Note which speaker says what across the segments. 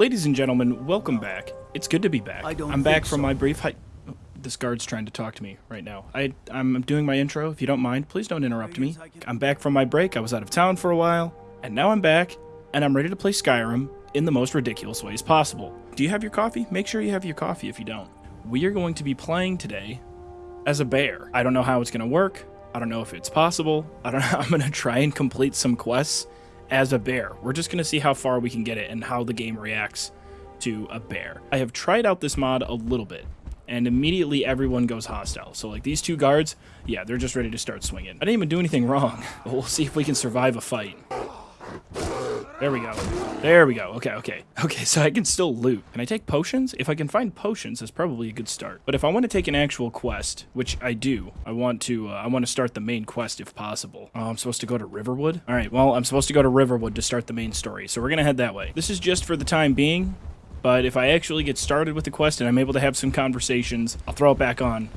Speaker 1: Ladies and gentlemen, welcome back. It's good to be back.
Speaker 2: I don't
Speaker 1: I'm back from
Speaker 2: so.
Speaker 1: my brief hi- oh, This guard's trying to talk to me right now. I, I'm doing my intro. If you don't mind, please don't interrupt me. I'm back from my break. I was out of town for a while, and now I'm back, and I'm ready to play Skyrim in the most ridiculous ways possible. Do you have your coffee? Make sure you have your coffee if you don't. We are going to be playing today as a bear. I don't know how it's going to work. I don't know if it's possible. I don't know. I'm going to try and complete some quests as a bear. We're just going to see how far we can get it and how the game reacts to a bear. I have tried out this mod a little bit and immediately everyone goes hostile. So like these two guards, yeah, they're just ready to start swinging. I didn't even do anything wrong. But we'll see if we can survive a fight. There we go. There we go. Okay, okay. Okay, so I can still loot. Can I take potions? If I can find potions, that's probably a good start. But if I want to take an actual quest, which I do, I want to uh, I want to start the main quest if possible. Oh, I'm supposed to go to Riverwood? All right, well, I'm supposed to go to Riverwood to start the main story. So we're going to head that way. This is just for the time being, but if I actually get started with the quest and I'm able to have some conversations, I'll throw it back on.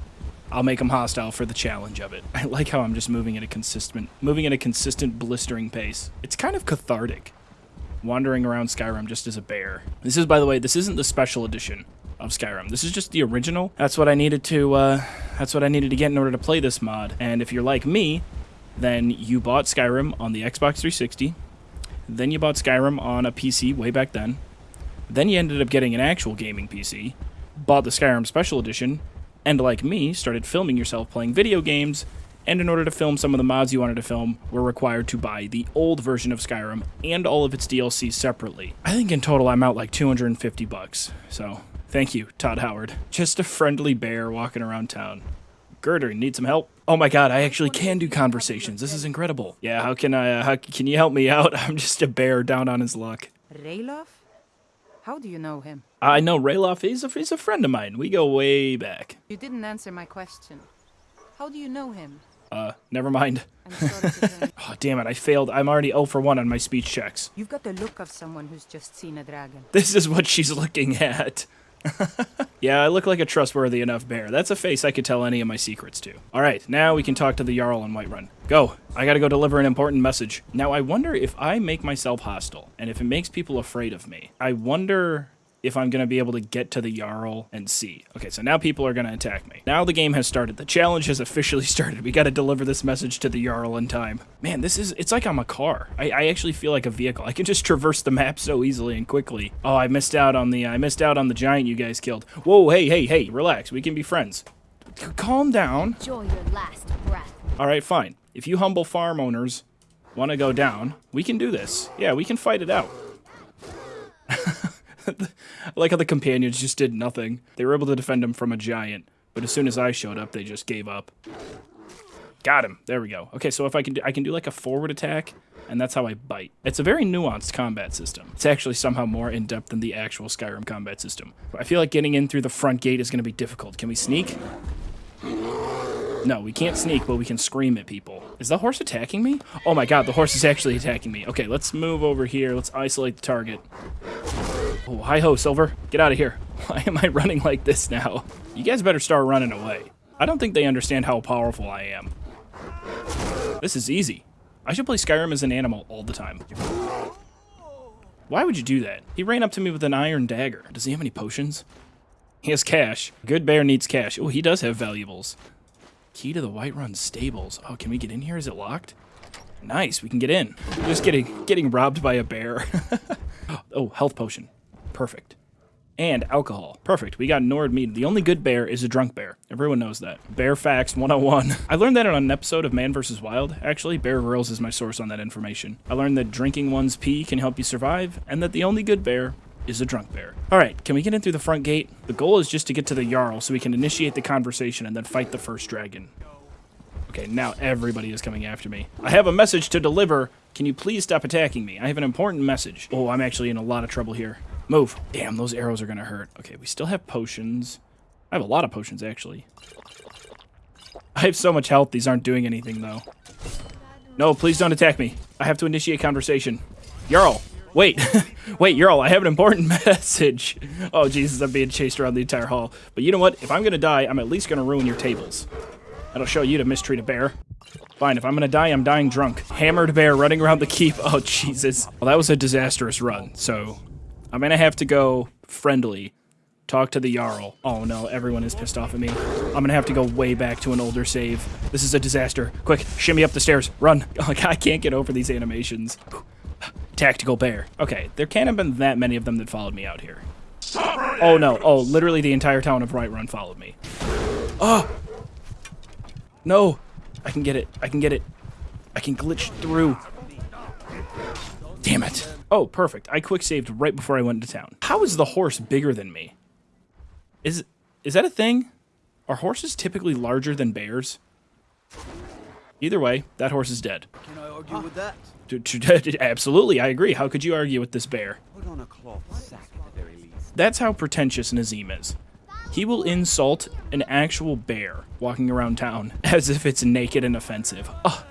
Speaker 1: I'll make them hostile for the challenge of it. I like how I'm just moving at a consistent, moving at a consistent blistering pace. It's kind of cathartic, wandering around Skyrim just as a bear. This is, by the way, this isn't the special edition of Skyrim. This is just the original. That's what I needed to. Uh, that's what I needed to get in order to play this mod. And if you're like me, then you bought Skyrim on the Xbox 360. Then you bought Skyrim on a PC way back then. Then you ended up getting an actual gaming PC, bought the Skyrim Special Edition, and like me, started filming yourself playing video games. And in order to film some of the mods you wanted to film, were required to buy the old version of Skyrim and all of its DLC separately. I think in total I'm out like 250 bucks. So, thank you, Todd Howard. Just a friendly bear walking around town. Gerdur, need some help? Oh my god, I actually can do conversations. This is incredible. Yeah, how can I, uh, how, can you help me out? I'm just a bear down on his luck.
Speaker 3: Ralof? How do you know him?
Speaker 1: I know Ralof, he's a, he's a friend of mine. We go way back.
Speaker 3: You didn't answer my question. How do you know him?
Speaker 1: Uh, never mind.
Speaker 3: I'm sorry to.
Speaker 1: Oh, damn it, I failed. I'm already 0 for 1 on my speech checks.
Speaker 3: You've got the look of someone who's just seen a dragon.
Speaker 1: This is what she's looking at. yeah, I look like a trustworthy enough bear. That's a face I could tell any of my secrets to. All right, now we can talk to the Jarl on Whiterun. Go. I gotta go deliver an important message. Now, I wonder if I make myself hostile, and if it makes people afraid of me. I wonder if I'm gonna be able to get to the Jarl and see. Okay, so now people are gonna attack me. Now the game has started. The challenge has officially started. We gotta deliver this message to the Jarl in time. Man, this is, it's like I'm a car. I, I actually feel like a vehicle. I can just traverse the map so easily and quickly. Oh, I missed out on the, I missed out on the giant you guys killed. Whoa, hey, hey, hey, relax. We can be friends. C- Calm down.
Speaker 4: Enjoy your last breath.
Speaker 1: All right, fine. If you humble farm owners want to go down, we can do this. Yeah, we can fight it out. I like how the companions just did nothing. They were able to defend him from a giant, but as soon as I showed up, they just gave up. Got him. There we go. Okay, so if I can do, I can do like a forward attack, and that's how I bite. It's a very nuanced combat system. It's actually somehow more in depth than the actual Skyrim combat system. I feel like getting in through the front gate is going to be difficult. Can we sneak? No, we can't sneak, but we can scream at people. Is the horse attacking me? Oh my god, the horse is actually attacking me. Okay, let's move over here. Let's isolate the target. Oh, hi ho, Silver. Get out of here. Why am I running like this now? You guys better start running away. I don't think they understand how powerful I am. This is easy. I should play Skyrim as an animal all the time. Why would you do that? He ran up to me with an iron dagger. Does he have any potions? He has cash. Good bear needs cash. Oh, he does have valuables. Key to the Whiterun stables. Oh, can we get in here? Is it locked? Nice, we can get in. Just getting getting robbed by a bear. oh, health potion. Perfect. And alcohol. Perfect. We got Nord mead. The only good bear is a drunk bear. Everyone knows that. Bear facts 101. I learned that on an episode of Man vs. Wild. Actually, Bear Grylls is my source on that information. I learned that drinking one's pee can help you survive, and that the only good bear is a drunk bear. All right, can we get in through the front gate? The goal is just to get to the Jarl so we can initiate the conversation and then fight the first dragon. Okay, now everybody is coming after me. I have a message to deliver. Can you please stop attacking me? I have an important message. Oh, I'm actually in a lot of trouble here. Move. Damn, those arrows are gonna hurt. Okay, we still have potions. I have a lot of potions, actually. I have so much health, these aren't doing anything, though. No, please don't attack me. I have to initiate conversation. Jarl, wait. wait, Jarl, I have an important message. Oh, Jesus, I'm being chased around the entire hall. But you know what? If I'm gonna die, I'm at least gonna ruin your tables. That'll show you to mistreat a bear. Fine, if I'm gonna die, I'm dying drunk. Hammered bear running around the keep. Oh, Jesus. Well, that was a disastrous run, so I'm gonna have to go friendly. Talk to the Jarl. Oh no, everyone is pissed off at me. I'm gonna have to go way back to an older save. This is a disaster. Quick, shimmy up the stairs. Run. Like, I can't get over these animations. Tactical bear. Okay, there can't have been that many of them that followed me out here. Oh no. Oh, literally the entire town of Whiterun followed me. Oh! No! I can get it. I can get it. I can glitch through. Oh, perfect. I quick saved right before I went into town. How is the horse bigger than me? Is is that a thing? Are horses typically larger than bears? Either way, that horse is dead.
Speaker 2: Can I argue with that?
Speaker 1: Absolutely, I agree. How could you argue with this bear?
Speaker 2: Put on a cloth sack at the very least.
Speaker 1: That's how pretentious Nazeem is. He will insult an actual bear walking around town as if it's naked and offensive. Ugh.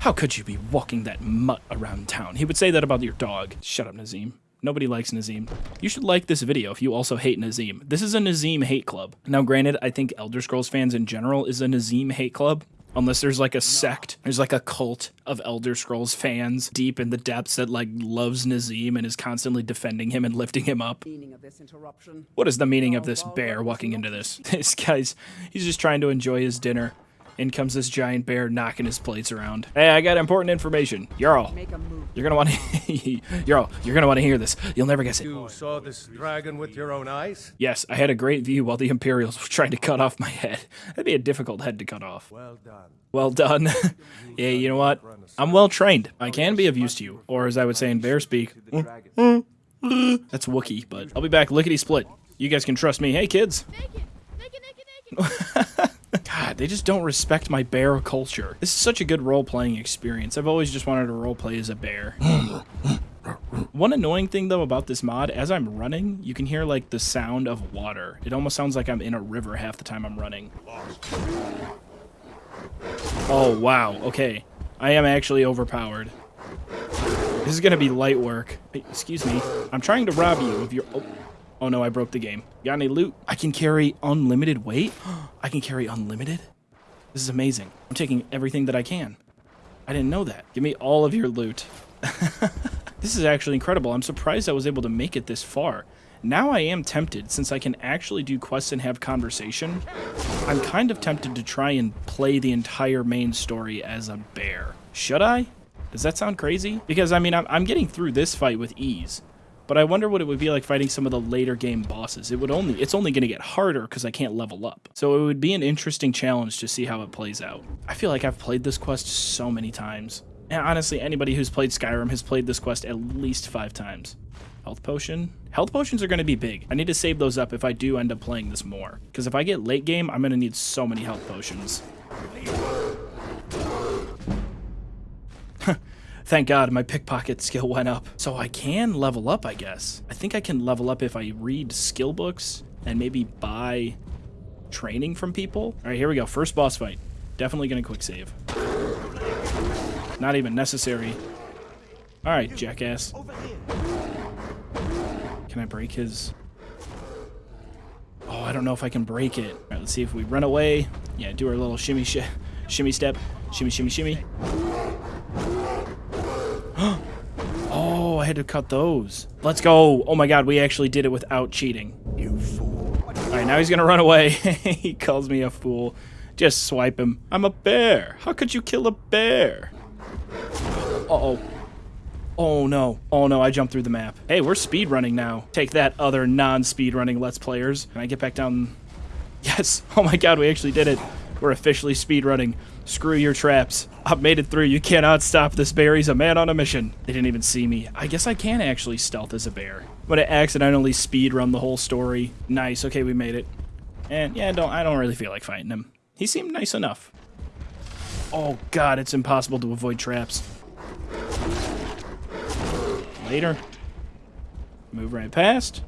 Speaker 1: How could you be walking that mutt around town? He would say that about your dog. Shut up, Nazeem. Nobody likes Nazeem. You should like this video if you also hate Nazeem. This is a Nazeem hate club. Now, granted, I think Elder Scrolls fans in general is a Nazeem hate club. Unless there's like a sect, there's like a cult of Elder Scrolls fans deep in the depths that like loves Nazeem and is constantly defending him and lifting him up.
Speaker 4: meaning of this interruption.
Speaker 1: What is the meaning of this bear walking into this? This guy's, he's just trying to enjoy his dinner. In comes this giant bear knocking his plates around. Hey, I got important information. Jarl,
Speaker 4: Make a move.
Speaker 1: you're gonna want to, Jarl, you're gonna want to hear this. You'll never guess it.
Speaker 5: You saw this dragon with your own eyes?
Speaker 1: Yes, I had a great view while the Imperials were trying to cut off my head. That'd be a difficult head to cut off.
Speaker 5: Well done.
Speaker 1: Well done. yeah, you know what? I'm well trained. I can be of use to you, or as I would say in bear speak,
Speaker 2: The dragon.
Speaker 1: that's Wookie. But I'll be back lickety split. You guys can trust me. Hey, kids.
Speaker 6: Naked, naked, naked, naked.
Speaker 1: God, they just don't respect my bear culture. This is such a good role playing experience. I've always just wanted to role play as a bear. One annoying thing though about this mod, as I'm running, you can hear like the sound of water. It almost sounds like I'm in a river half the time I'm running. Oh wow, okay. I am actually overpowered. This is gonna be light work. Hey, excuse me. I'm trying to rob you of your. Oh, oh no, I broke the game. Got any loot? I can carry unlimited weight. I can carry unlimited. This is amazing. I'm taking everything that I can. I didn't know that. Give me all of your loot. this is actually incredible. I'm surprised I was able to make it this far. Now I am tempted, since I can actually do quests and have conversation, I'm kind of tempted to try and play the entire main story as a bear. Should I? Does that sound crazy? Because, I mean, I'm, I'm getting through this fight with ease. But I wonder what it would be like fighting some of the later game bosses. It would only it's only going to get harder because I can't level up. So it would be an interesting challenge to see how it plays out. I feel like I've played this quest so many times. And honestly, anybody who's played Skyrim has played this quest at least five times. Health potion. Health potions are going to be big. I need to save those up if I do end up playing this more. Because if I get late game, I'm going to need so many health potions. Thank God my pickpocket skill went up. So I can level up, I guess. I think I can level up if I read skill books and maybe buy training from people. All right, here we go. First boss fight. Definitely going to quick save. Not even necessary. All right, jackass. Can I break his... Oh, I don't know if I can break it. All right, let's see if we run away. Yeah, do our little shimmy sh shimmy step. Shimmy, shimmy, shimmy. oh, I had to cut those. Let's go. Oh my god, we actually did it without cheating.
Speaker 5: You fool.
Speaker 1: All right, now he's gonna run away. he calls me a fool. Just swipe him. I'm a bear. How could you kill a bear? Uh-oh. Oh no. Oh no, I jumped through the map. Hey, we're speed running now. Take that other non-speed running Let's Players. Can I get back down? Yes. Oh my god, we actually did it. We're officially speed running. Screw your traps. I've made it through. You cannot stop this bear. He's a man on a mission. They didn't even see me. I guess I can actually stealth as a bear. But I accidentally speed run the whole story. Nice. Okay, we made it. And yeah, don't I don't really feel like fighting him. He seemed nice enough. Oh god, it's impossible to avoid traps. Later. Move right past.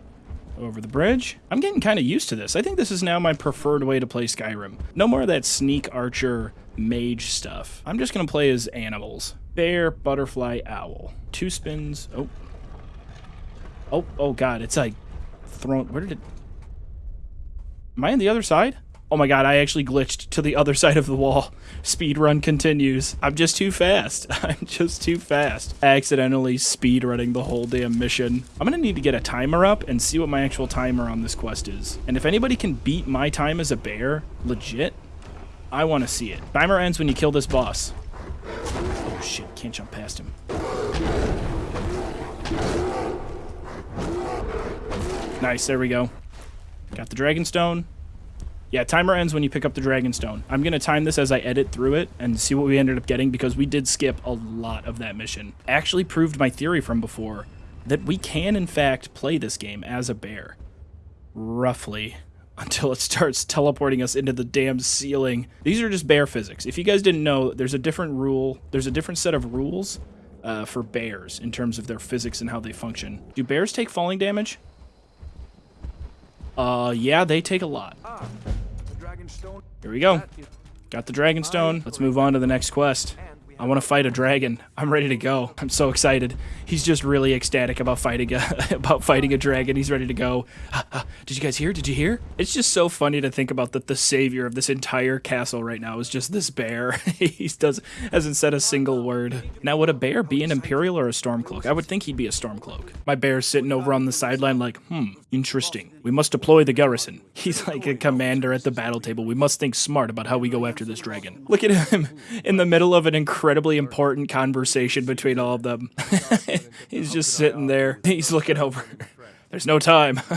Speaker 1: Over the bridge. I'm getting kind of used to this. I think this is now my preferred way to play Skyrim. No more of that sneak archer mage stuff. I'm just going to play as animals. Bear, butterfly, owl. Two spins. Oh. Oh, oh god, it's like thrown. Where did it... Am I on the other side? Oh my god, I actually glitched to the other side of the wall. Speed run continues. I'm just too fast. I'm just too fast. Accidentally speed running the whole damn mission. I'm gonna need to get a timer up and see what my actual timer on this quest is. And if anybody can beat my time as a bear, legit, I want to see it. Timer ends when you kill this boss. Oh shit, can't jump past him. Nice, there we go. Got the Dragon Stone. Yeah, timer ends when you pick up the Dragon Stone. I'm going to time this as I edit through it and see what we ended up getting because we did skip a lot of that mission. Actually proved my theory from before that we can, in fact, play this game as a bear. Roughly. Until it starts teleporting us into the damn ceiling. These are just bear physics. If you guys didn't know, there's a different rule, there's a different set of rules uh, for bears in terms of their physics and how they function. Do bears take falling damage? Uh, yeah, they take a lot. Here we go. Got the dragon stone. Let's move on to the next quest. I want to fight a dragon. I'm ready to go. I'm so excited. He's just really ecstatic about fighting a about fighting a dragon. He's ready to go. Did you guys hear? Did you hear? It's just so funny to think about that the savior of this entire castle right now is just this bear. he does hasn't said a single word. Now would a bear be an imperial or a stormcloak? I would think he'd be a stormcloak. My bear's sitting over on the sideline like, "Hmm, interesting. We must deploy the garrison." He's like a commander at the battle table. We must think smart about how we go after this dragon. Look at him in the middle of an incredible incredibly important conversation between all of them. He's just sitting there. He's looking over. There's no time.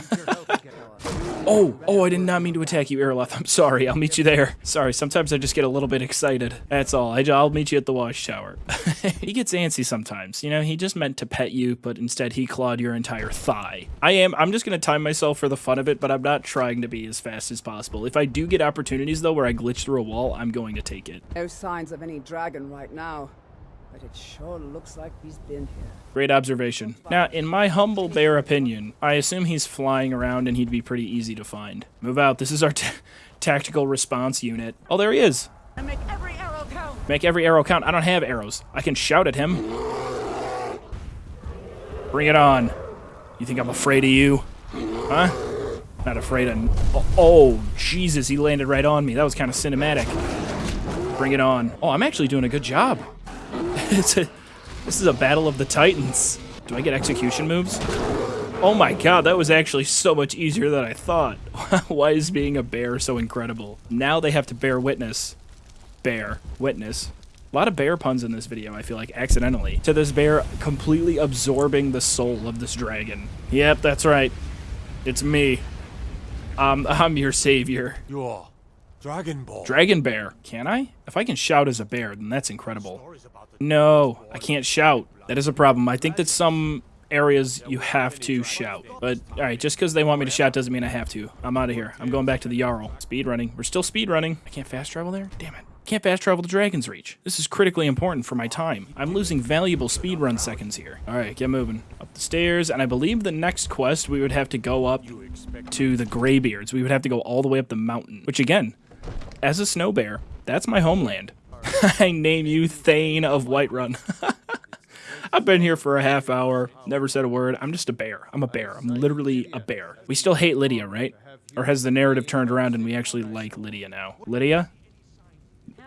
Speaker 1: oh, oh, I did not mean to attack you, Irileth. I'm sorry. I'll meet you there. Sorry, sometimes I just get a little bit excited. That's all. I, will meet you at the watchtower. he gets antsy sometimes. You know, he just meant to pet you, but instead he clawed your entire thigh. I am, I'm just going to time myself for the fun of it, but I'm not trying to be as fast as possible. If I do get opportunities, though, where I glitch through a wall, I'm going to take it.
Speaker 4: No signs of any dragon right now. But it sure looks like he's been here.
Speaker 1: Great observation. Now, in my humble bear opinion, I assume he's flying around and he'd be pretty easy to find. Move out. This is our tactical response unit. Oh, there he is.
Speaker 4: make every arrow count.
Speaker 1: Make every arrow count. I don't have arrows. I can shout at him. Bring it on. You think I'm afraid of you? Huh? Not afraid of... Oh, oh, Jesus, he landed right on me. That was kind of cinematic. Bring it on. Oh, I'm actually doing a good job. it's a, this is a battle of the titans. Do I get execution moves? Oh my god, that was actually so much easier than I thought. Why is being a bear so incredible? Now they have to bear witness. Bear. Witness. A lot of bear puns in this video, I feel like, accidentally. To this bear completely absorbing the soul of this dragon. Yep, that's right. It's me. Um, I'm your savior.
Speaker 5: You're Dragon Ball.
Speaker 1: Dragon Bear. Can I? If I can shout as a bear, then that's incredible. No, I can't shout. That is a problem. I think that some areas you have to shout. But, alright, just because they want me to shout doesn't mean I have to. I'm out of here. I'm going back to the Jarl. Speed running. We're still speed running. I can't fast travel there? Damn it. Can't fast travel to Dragonsreach. This is critically important for my time. I'm losing valuable speed run seconds here. Alright, get moving. Up the stairs, and I believe the next quest we would have to go up to the Greybeards. We would have to go all the way up the mountain. Which again, as a snow bear, that's my homeland. I name you Thane of Whiterun. I've been here for a half hour, never said a word. I'm just a bear. I'm a bear. I'm literally a bear. We still hate Lydia, right? Or has the narrative turned around and we actually like Lydia now? Lydia?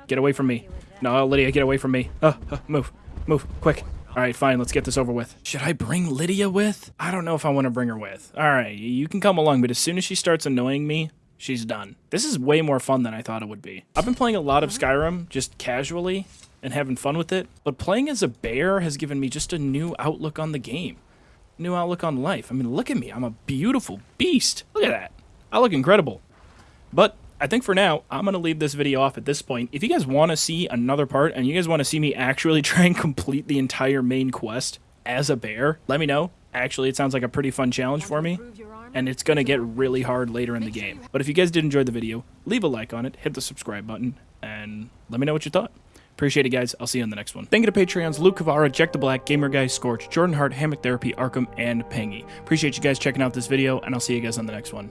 Speaker 1: Get away from me. No, Lydia, get away from me. Oh, oh move. Move, quick. All right, fine, let's get this over with. Should I bring Lydia with? I don't know if I want to bring her with. All right, you can come along, but as soon as she starts annoying me, she's done. This is way more fun than I thought it would be. I've been playing a lot of Skyrim, just casually, and having fun with it, but playing as a bear has given me just a new outlook on the game. New outlook on life. I mean, look at me. I'm a beautiful beast. Look at that. I look incredible. But I think for now, I'm going to leave this video off at this point. If you guys want to see another part, and you guys want to see me actually try and complete the entire main quest as a bear, let me know. Actually, it sounds like a pretty fun challenge for me and it's going to get really hard later in the game. But if you guys did enjoy the video, leave a like on it, hit the subscribe button, and let me know what you thought. Appreciate it, guys. I'll see you on the next one. Thank you to Patreons Luke Kavara, Jack the Black, Gamer Guy, Scorch, Jordan Hart, Hammock Therapy, Arkham, and Pangy. Appreciate you guys checking out this video, and I'll see you guys on the next one.